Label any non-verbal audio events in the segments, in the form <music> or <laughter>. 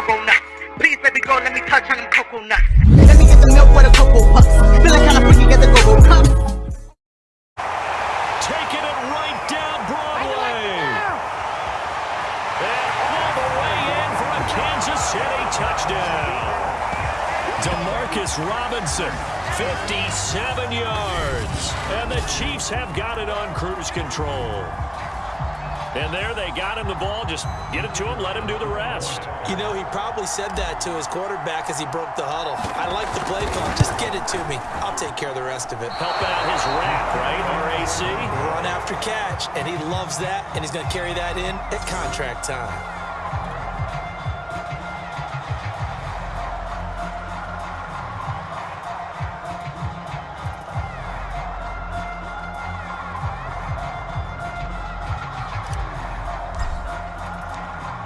go-go nuts. Please, baby girl, let me touch on them coconuts. Let me get the milk with a cocoa puffs. Feeling kinda freaky, get the go-go cup. Taking it right down Broadway. And all the way in for a Kansas City touchdown. Demarcus Robinson, 57 yards. And the Chiefs have got it on cruise control. And there they got him the ball. Just get it to him, let him do the rest. You know, he probably said that to his quarterback as he broke the huddle. I like the play call. Just get it to me. I'll take care of the rest of it. Help out his rack, right? RAC. Run after catch, and he loves that, and he's going to carry that in at contract time.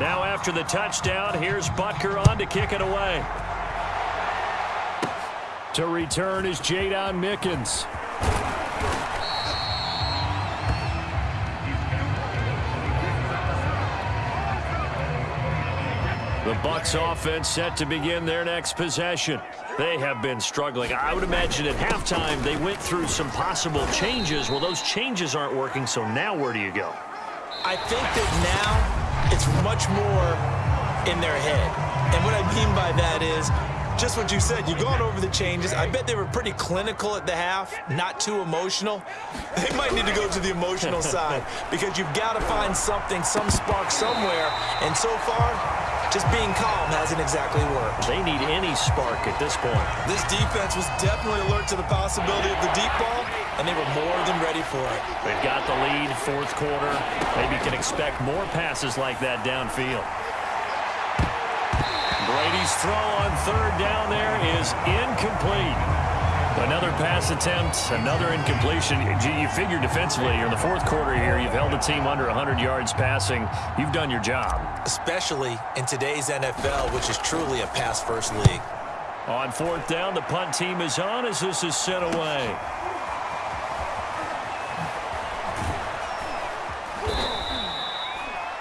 Now after the touchdown, here's Butker on to kick it away. To return is Jaydon Mickens. The Bucs offense set to begin their next possession. They have been struggling. I would imagine at halftime they went through some possible changes. Well, those changes aren't working, so now where do you go? I think that now it's much more in their head. And what I mean by that is just what you said. You've gone over the changes. I bet they were pretty clinical at the half, not too emotional. <laughs> They might need to go to the emotional <laughs> side because you've got to find something, some spark somewhere. And so far, just being calm hasn't exactly worked. They need any spark at this point. This defense was definitely alert to the possibility of the deep ball, and they were more than ready for it. They've got the lead, fourth quarter. Maybe can expect more passes like that downfield. Brady's throw on third down there is incomplete. Another pass attempt, another incompletion. You figure defensively, you're in the fourth quarter here. You've held a team under 100 yards passing. You've done your job. Especially in today's NFL, which is truly a pass-first league. On fourth down, the punt team is on as this is sent away.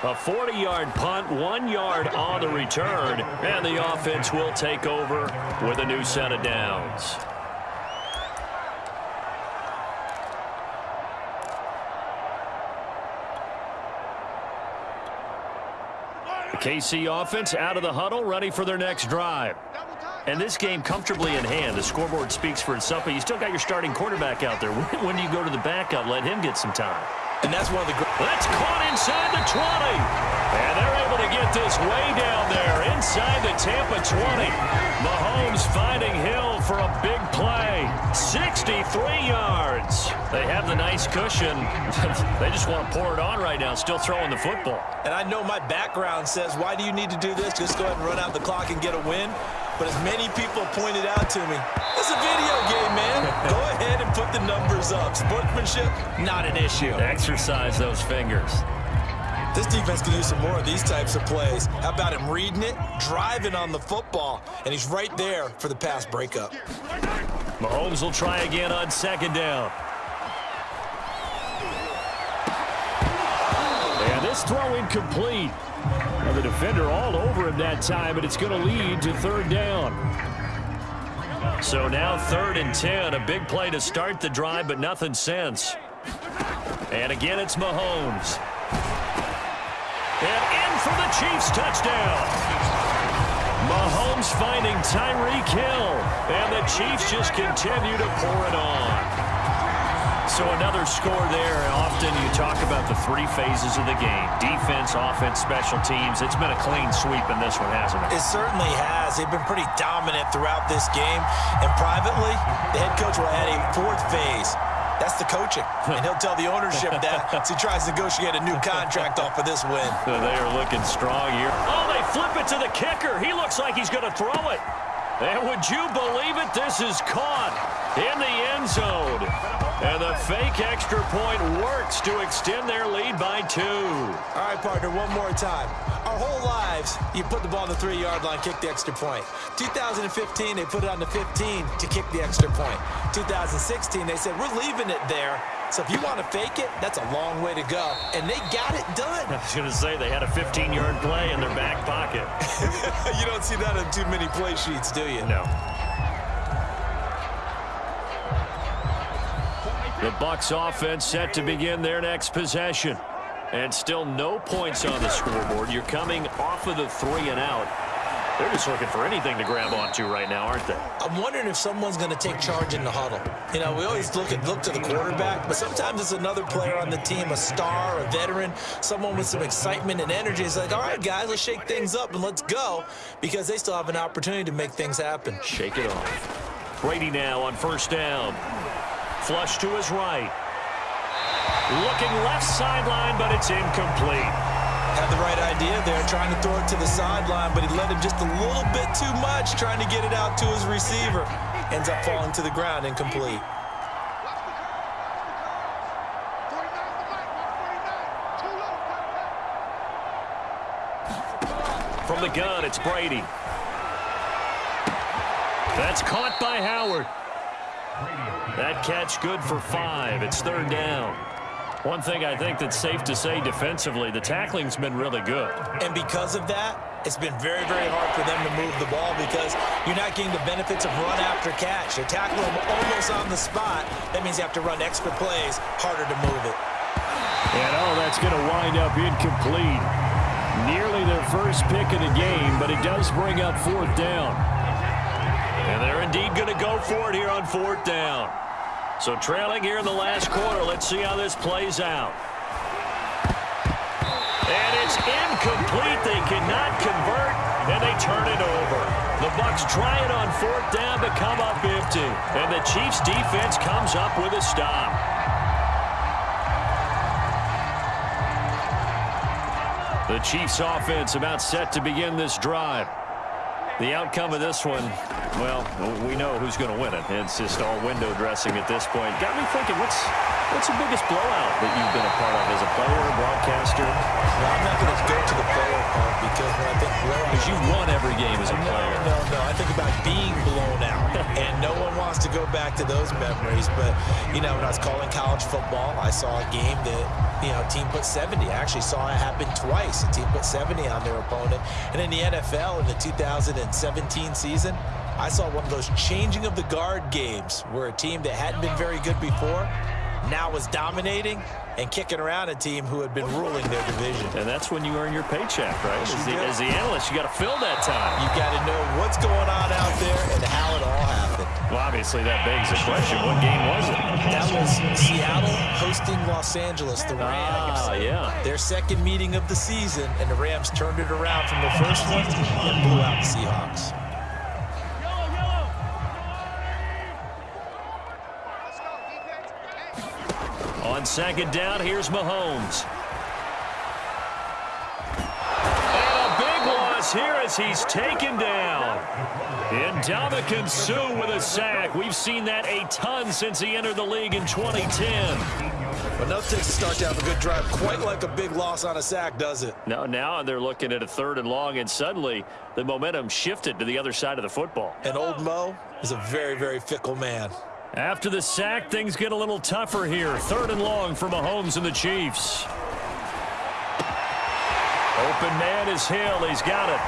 A 40-yard punt, one yard on the return, and the offense will take over with a new set of downs. The KC offense out of the huddle, ready for their next drive. And this game comfortably in hand. The scoreboard speaks for itself, but you still got your starting quarterback out there. <laughs> When do you go to the backup? Let him get some time. And that's one of the great... That's caught inside the 20. And they're able to get this way down there inside the Tampa 20. Mahomes finding Hill for a big play. 63 yards. They have the nice cushion. <laughs> they just want to pour it on right now, still throwing the football. And I know my background says, why do you need to do this? Just go ahead and run out the clock and get a win. But as many people pointed out to me, it's a video game, man. Go ahead and put the numbers up. Sportsmanship, not an issue. Exercise those fingers. This defense can use some more of these types of plays. How about him reading it, driving on the football, and he's right there for the pass breakup. Mahomes will try again on second down. And this throw incomplete. The defender all over him that time, but it's going to lead to third down. So now third and 10, a big play to start the drive, but nothing since. And again, it's Mahomes. And in for the Chiefs touchdown. Mahomes finding Tyreek Hill. And the Chiefs just continue to pour it on. So another score there. Often you talk about the three phases of the game. Defense, offense, special teams. It's been a clean sweep in this one, hasn't it? It certainly has. They've been pretty dominant throughout this game. And privately, the head coach will add a fourth phase. That's the coaching. And he'll tell the ownership that as he tries to negotiate a new contract off of this win. <laughs> They are looking strong here. Oh, they flip it to the kicker. He looks like he's going to throw it. And would you believe it? This is caught in the end zone. And the fake extra point works to extend their lead by two. All right, partner, one more time. Our whole lives, you put the ball on the three-yard line, kick the extra point. 2015, they put it on the 15 to kick the extra point. 2016, they said, we're leaving it there So if you want to fake it, that's a long way to go. And they got it done. I was going to say they had a 15-yard play in their back pocket. <laughs> you don't see that on too many play sheets, do you? No. The Bucs offense set to begin their next possession. And still no points on the scoreboard. You're coming off of the three and out. They're just looking for anything to grab onto right now, aren't they? I'm wondering if someone's going to take charge in the huddle. You know, we always look at look to the quarterback, but sometimes it's another player on the team, a star, a veteran, someone with some excitement and energy. It's like, all right, guys, let's shake things up and let's go because they still have an opportunity to make things happen. Shake it off. Brady now on first down. Flush to his right. Looking left sideline, but it's incomplete. Had the right idea there, trying to throw it to the sideline, but he let him just a little bit too much, trying to get it out to his receiver. Ends up falling to the ground incomplete. From the gun, it's Brady. That's caught by Howard. That catch good for five. It's third down. One thing I think that's safe to say defensively, the tackling's been really good. And because of that, it's been very, very hard for them to move the ball because you're not getting the benefits of run after catch. You're tackling them almost on the spot. That means you have to run extra plays, harder to move it. And oh, that's going to wind up incomplete. Nearly their first pick of the game, but it does bring up fourth down. And they're indeed going to go for it here on fourth down. So trailing here in the last quarter. Let's see how this plays out. And it's incomplete. They cannot convert, and they turn it over. The Bucs try it on fourth down, but come up empty. And the Chiefs' defense comes up with a stop. The Chiefs' offense about set to begin this drive. The outcome of this one, well, we know who's going to win it. It's just all window dressing at this point. Got me thinking, what's what's the biggest blowout that you've been a part of as a player or broadcaster? Well, I'm not going to go to the player part because when I think blowout... Because you've won every game as a no, player. No, no, I think about being blown out. <laughs> and no one wants to go back to those memories. But, you know, when I was calling college football, I saw a game that, you know, team put 70. I actually saw it happen twice. A team put 70 on their opponent. And in the NFL in the 2017 season, I saw one of those changing of the guard games where a team that hadn't been very good before now was dominating and kicking around a team who had been ruling their division. And that's when you earn your paycheck, right? As the, as the, analyst, you got to fill that time. You got to know what's going on out there and how it all happened. Well, obviously that begs the question, what game was it? That was Seattle hosting Los Angeles, the Rams. Ah, yeah. Their second meeting of the season, and the Rams turned it around from the first one and blew out the Seahawks. On second down, here's Mahomes. And a big loss here as he's taken down. And Ndamukong Suh with a sack. We've seen that a ton since he entered the league in 2010. Enough takes to start to have a good drive. Quite like a big loss on a sack, does it? No, now they're looking at a third and long, and suddenly the momentum shifted to the other side of the football. And old Mo is a very, very fickle man. After the sack, things get a little tougher here. Third and long for Mahomes and the Chiefs. Open man is Hill. He's got it.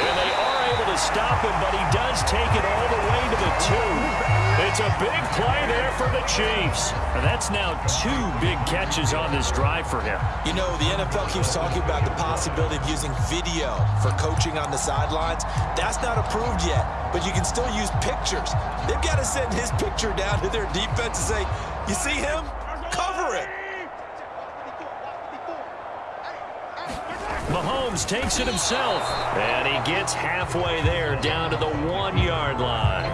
And they are able to stop him, but he does take it all the way to the two. It's a big play there for the Chiefs. And that's now two big catches on this drive for him. You know, the NFL keeps talking about the possibility of using video for coaching on the sidelines. That's not approved yet, but you can still use pictures. They've got to send his picture down to their defense and say, you see him? Cover it. Mahomes takes it himself, and he gets halfway there down to the one-yard line.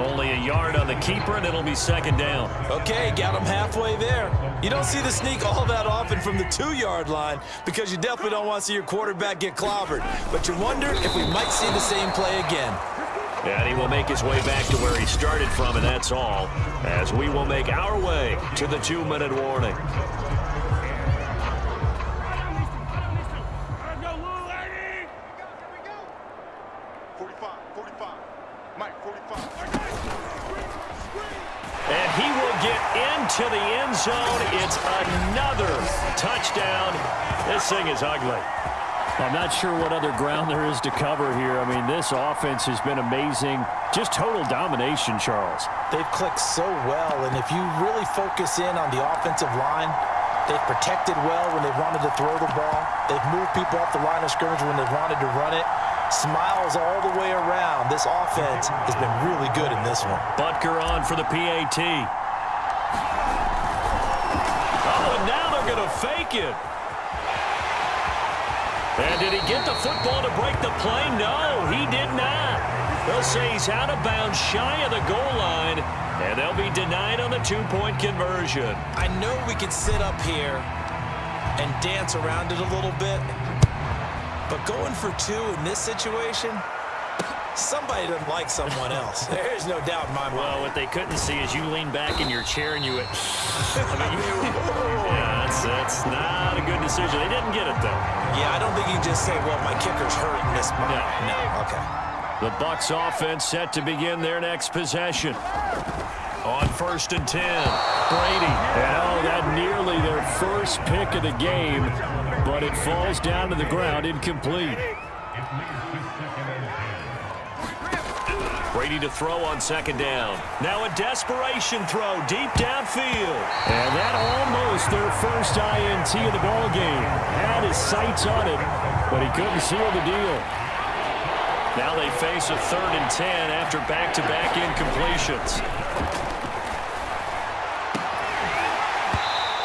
Only a yard on the keeper, and it'll be second down. Okay, got him halfway there. You don't see the sneak all that often from the two-yard line because you definitely don't want to see your quarterback get clobbered. But you wonder if we might see the same play again. And he will make his way back to where he started from, and that's all, as we will make our way to the two-minute warning. to the end end zone. It's another touchdown. This thing is ugly. I'm not sure what other ground there is to cover here. I mean, this offense has been amazing. Just total domination, Charles. They've clicked so well, and if you really focus in on the offensive line, they've protected well when they've wanted to throw the ball. They've moved people off the line of scrimmage when they've wanted to run it. Smiles all the way around. This offense has been really good in this one. Butker on for the PAT. Oh, and now they're going to fake it. And did he get the football to break the play? No, he did not. They'll say he's out of bounds shy of the goal line, and they'll be denied on the two-point conversion. I know we could sit up here and dance around it a little bit, but going for two in this situation, somebody doesn't like someone else. <laughs> There's no doubt in my mind. Well, what they couldn't see is you lean back in your chair and you <laughs> I mean, you, yeah, <laughs> oh. That's, that's not a good decision. They didn't get it, though. Yeah, I don't think you just say, well, my kicker's hurt this moment. No. no, okay. The Bucs offense set to begin their next possession. On first and 10, Brady. And oh, that nearly their first pick of the game, but it falls down to the ground incomplete. Brady to throw on second down. Now a desperation throw deep downfield. And that almost their first INT of the ball game. Had his sights on it, but he couldn't seal the deal. Now they face a third and 10 after back-to-back -back incompletions.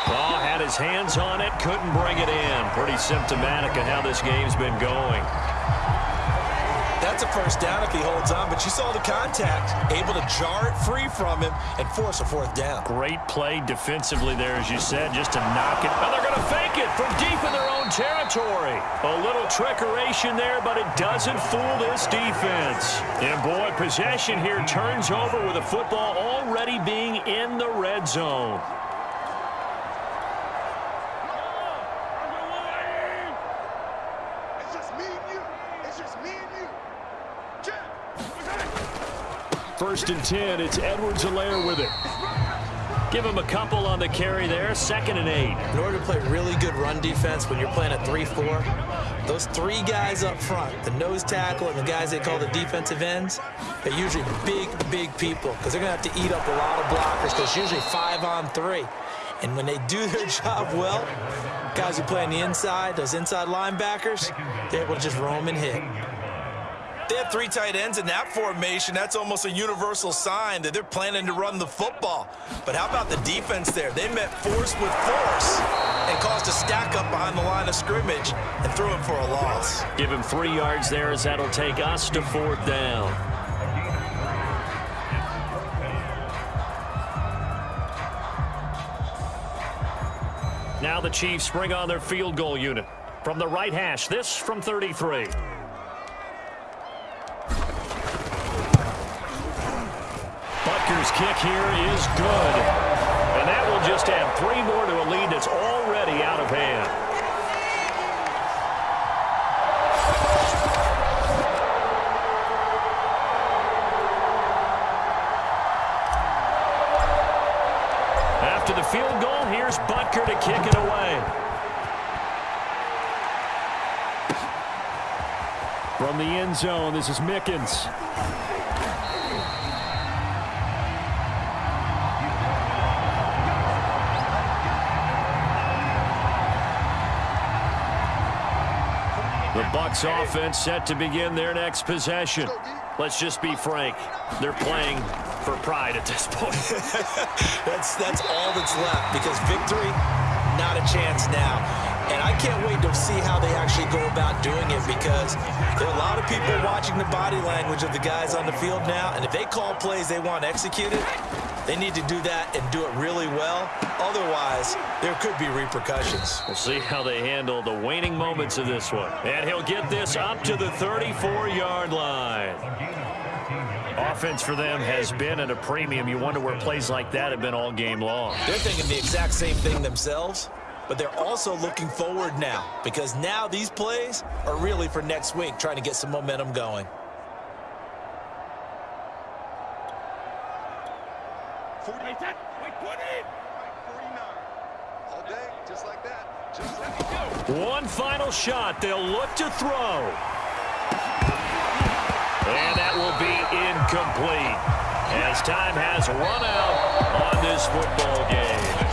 Oh, had his hands on it, couldn't bring it in. Pretty symptomatic of how this game's been going. A first down if he holds on, but you saw the contact. Able to jar it free from him and force a fourth down. Great play defensively there, as you said, just to knock it. And they're going to fake it from deep in their own territory. A little trickeration there, but it doesn't fool this defense. And, boy, possession here turns over with a football already being in the red zone. First and 10, it's Edwards-Helaire with it. Give him a couple on the carry there, second and eight. In order to play really good run defense when you're playing a 3-4, those three guys up front, the nose tackle and the guys they call the defensive ends, they're usually big, big people because they're going to have to eat up a lot of blockers because usually five on three. And when they <laughs> do their job well, guys who play on the inside, those inside linebackers, they're able to just roam and hit. They have three tight ends in that formation. That's almost a universal sign that they're planning to run the football. But how about the defense there? They met force with force and caused a stack up behind the line of scrimmage and threw him for a loss. Give him three yards there as that'll take us to fourth down. Now the Chiefs bring on their field goal unit. From the right hash, this from 33. Kick here is good. And that will just add three more to a lead that's already out of hand. After the field goal, here's Butker to kick it away. From the end zone, this is Mickens. The Bucs offense set to begin their next possession. Let's just be frank. They're playing for pride at this point. <laughs> <laughs> that's, that's all that's left because victory, not a chance now. And I can't wait to see how they actually go about doing it because there are a lot of people watching the body language of the guys on the field now. And if they call plays they want executed, they need to do that and do it really well. Otherwise, there could be repercussions. We'll see how they handle the waning moments of this one. And he'll get this up to the 34-yard line. Offense for them has been at a premium. You wonder where plays like that have been all game long. They're thinking the exact same thing themselves, but they're also looking forward now because now these plays are really for next week, trying to get some momentum going. Wait, 20. One final shot. They'll look to throw. And that will be incomplete as time has run out on this football game.